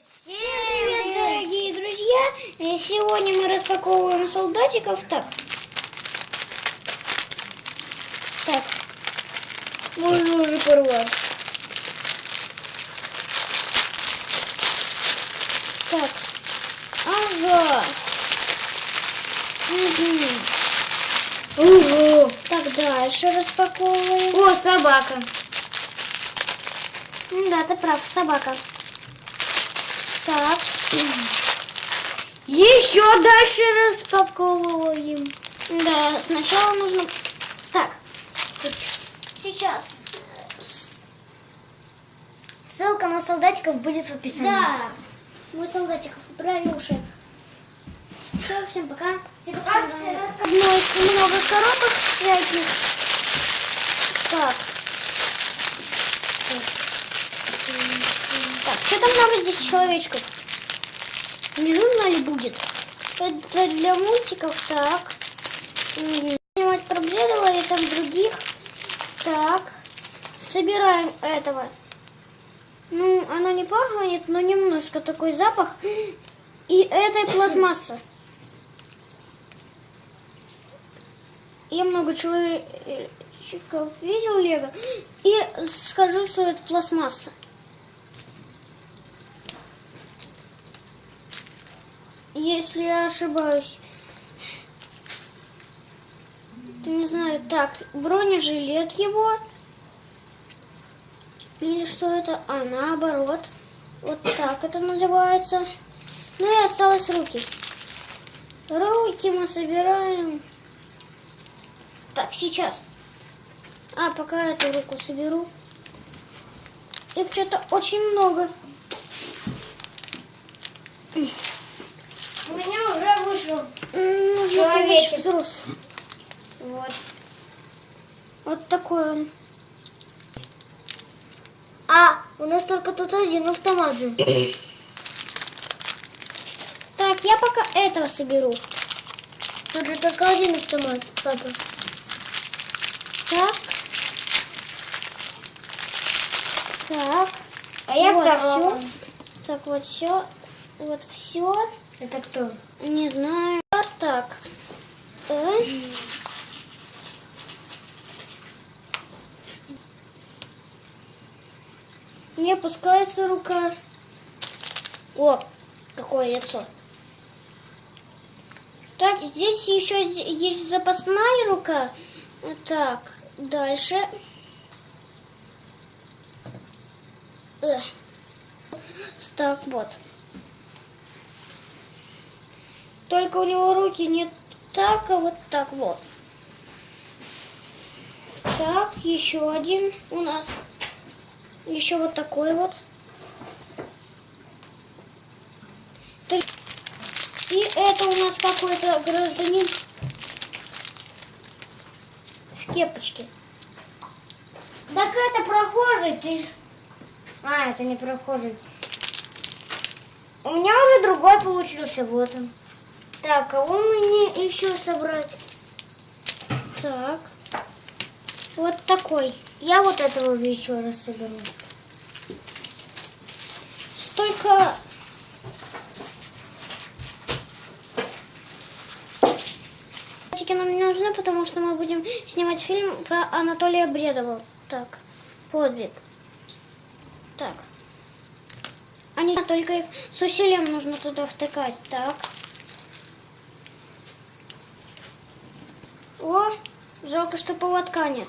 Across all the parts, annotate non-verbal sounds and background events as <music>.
Всем привет, дорогие друзья! И Сегодня мы распаковываем солдатиков. Так. Так. Можно уже порвать. Так. Ага. Угу. Ого. Так, дальше распаковываем. О, собака. Да, ты прав, собака. Так. Еще дальше распаковываем. Да, сначала нужно... Так, сейчас. Ссылка на солдатиков будет в описании. Да, мы солдатиков убрали уши. Все, всем пока. Всем пока. Много коробок всяких. Так. Так, что там много здесь человечков? Не нужно ли будет? Это для мультиков, так. Снимать и там других. Так. Собираем этого. Ну, оно не пахнет, но немножко такой запах. И этой пластмассы. Я много человечков видел Лего. И скажу, что это пластмасса. Если я ошибаюсь. Ты не знаю. Так, бронежилет его. Или что это? А, наоборот. Вот так это называется. Ну и осталось руки. Руки мы собираем. Так, сейчас. А, пока эту руку соберу. Их что-то очень много. У меня уже вышел. М, Ну, Человечек. взрослый. Вот. Вот такой он. А, у нас только тут один автомат же. <coughs> Так, я пока этого соберу. Тут же только один автомат, папа. Так. Так. А я вот второго. всё. Так, вот все. Вот все. Это кто? Не знаю. А Так. Э. Не опускается рука. О, какое лицо. Так, здесь еще есть запасная рука. Так, дальше. Эх. Так, вот. Только у него руки не так, а вот так вот. Так, еще один у нас. Еще вот такой вот. И это у нас какой-то гражданин в кепочке. Так это прохожий, ты А, это не прохожий. У меня уже другой получился, вот он. Так, кого мне еще собрать? Так. Вот такой. Я вот этого еще раз соберу. Столько... Нам не нужны, потому что мы будем снимать фильм про Анатолия Бредова. Так, подвиг. Так. Они только их с усилием нужно туда втыкать. Так. О, жалко, что поводка нет.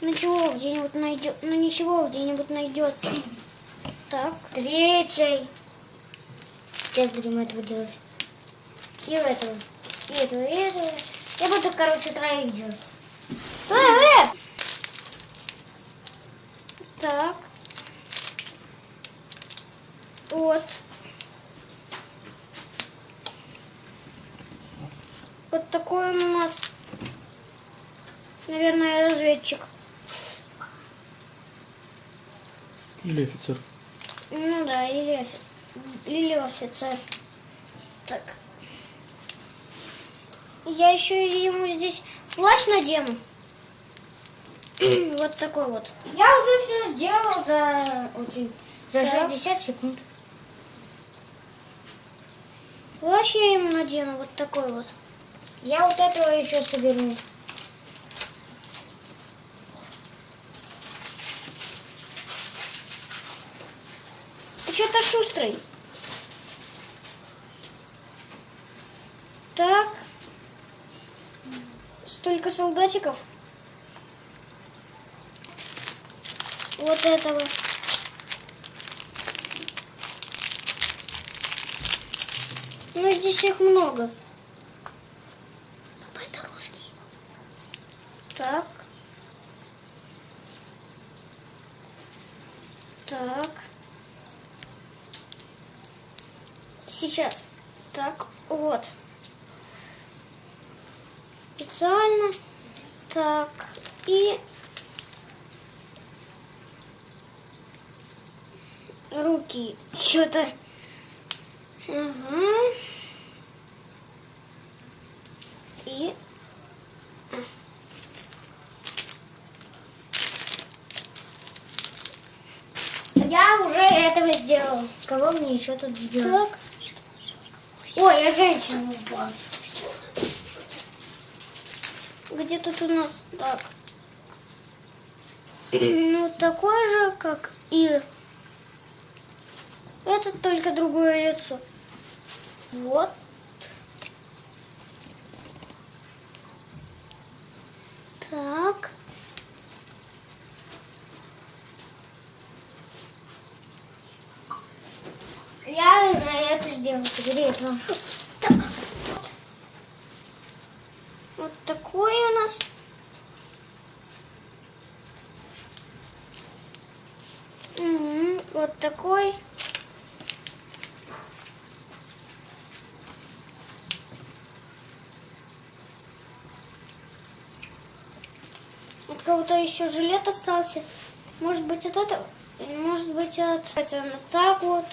Ничего, где-нибудь найдет. Ну ничего, где-нибудь найдется. Так. Третий. Сейчас будем этого делать. И этого. И этого, и этого. Я буду, короче, троих делать. Э, э! Так. Вот. Вот такой он у нас, разведчик. Или офицер. Ну да, или, или офицер. Так. Я еще ему здесь плащ надену. <clears throat> вот такой вот. Я уже все сделал за очень за Так. 60 секунд. Плащ я ему надену, вот такой вот. Я вот этого еще соберу. Что-то шустрый. Так. Столько солдатиков. Вот этого. Ну, здесь их много. Папа, это русский. Так. Так. Сейчас. Так, вот. Специально. Так. И руки. Что-то. Ага. И Я уже этого сделал. Кого мне еще тут сделать? так. Ой, я женщину упала. Где тут у нас так? Ну, такой же, как и этот, только другое лицо. Вот. Так. Я сделал. Собери это. Вот такой у нас. Вот такой. От кого-то еще жилет остался. Может быть от этого? Может быть от... Вот так вот.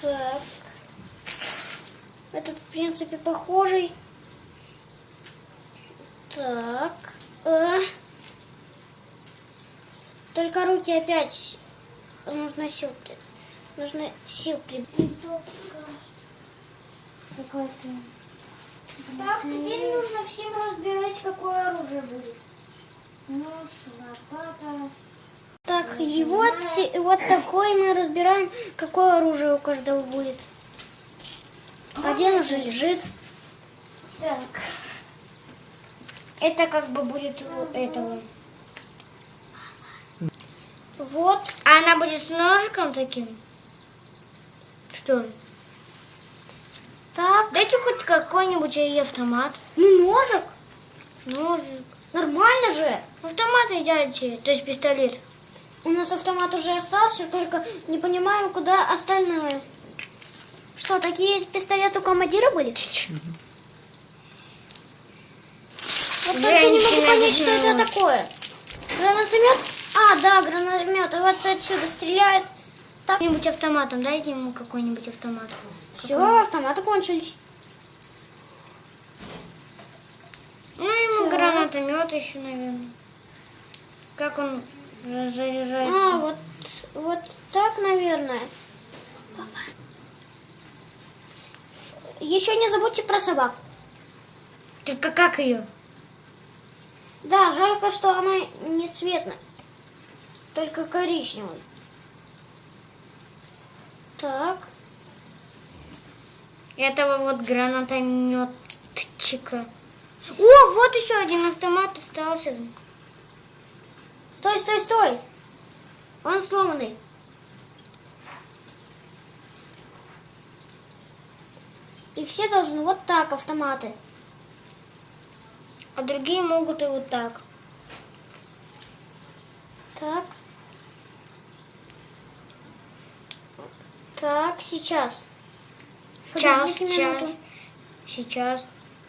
Так. Этот, в принципе, похожий. Так. э. Только руки опять нужно сил. Нужно сил при... Так, теперь нужно всем разбирать, какое оружие будет. Нож, лопата. Так, и вот, се- вот такой мы разбираем, какое оружие у каждого будет. Один уже лежит. Так. Это как бы будет у этого. Вот. А она будет с ножиком таким? Что ли? Так. Дайте хоть какой-нибудь ей автомат. Ну, ножик. Ножик. Нормально же. Автомат и дайте, то есть пистолет. У нас автомат уже остался, только не понимаем, куда остальное. Что, такие пистолеты у командира были? Вот только не могу понять, что это такое. Гранатомет? А, да, гранатомет. Вот отсюда стреляет. Так, Какой-нибудь автоматом, дайте ему какой-нибудь автомат. все, автоматы кончились. Ну, ему гранатомет еще, наверное. Как он заряжается? А, вот, вот так, наверное. Еще не забудьте про собак. Только как ее? Да, жалко, что она не цветная. Только коричневый. Так. Этого вот гранатометчика. О, вот еще один автомат остался. Стой, стой, стой. Он сломанный. И все должны вот так автоматы. А другие могут и вот так. Так. Так, сейчас. Час, Подождите минуту. час. Сейчас.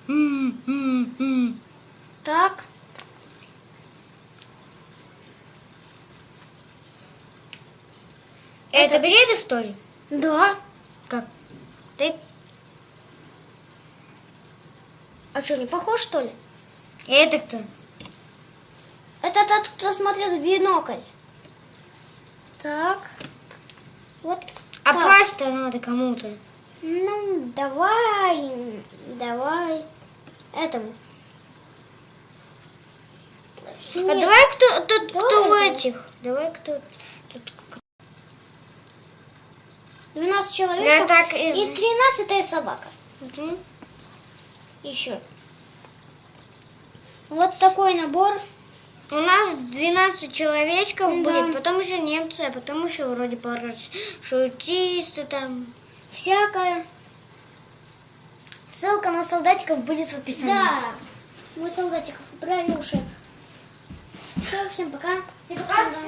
М, м, м. Так. Это бреды, что ли? Да. Как? Ты... А А что, не похож, что ли? Это кто? Это тот, кто смотрит в бинокль. Так. Вот А так. пасть-то надо кому-то. Ну, давай, давай. Этому. А Нет, давай кто, тот, кто Давай в это. этих. Давай кто. тут. 12 человек. Да так из- И 13 собака. Мгм. Еще. Вот такой набор. У нас 12 человечков Да. будет, потом еще немцы, а потом еще вроде парашютисты там. Всякое. Ссылка на солдатиков будет в описании. Да. Мы солдатиков убрали уже. Все, всем пока. Всем пока.